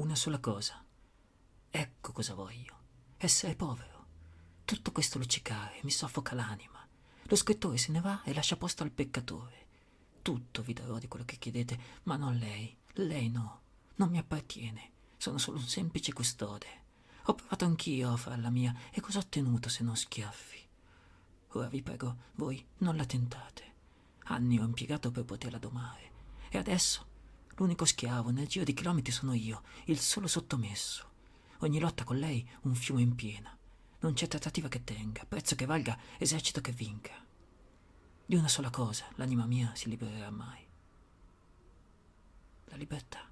una sola cosa. Ecco cosa voglio. Essere povero. Tutto questo luccicare mi soffoca l'anima. Lo scrittore se ne va e lascia posto al peccatore. Tutto vi darò di quello che chiedete, ma non lei. Lei no. Non mi appartiene. Sono solo un semplice custode. Ho provato anch'io a far la mia e cosa ho ottenuto se non schiaffi? Ora vi prego, voi non la tentate. Anni ho impiegato per poterla domare. E adesso l'unico schiavo nel giro di chilometri sono io, il solo sottomesso. Ogni lotta con lei un fiume in piena. Non c'è trattativa che tenga, prezzo che valga, esercito che vinca. Di una sola cosa l'anima mia si libererà mai. La libertà.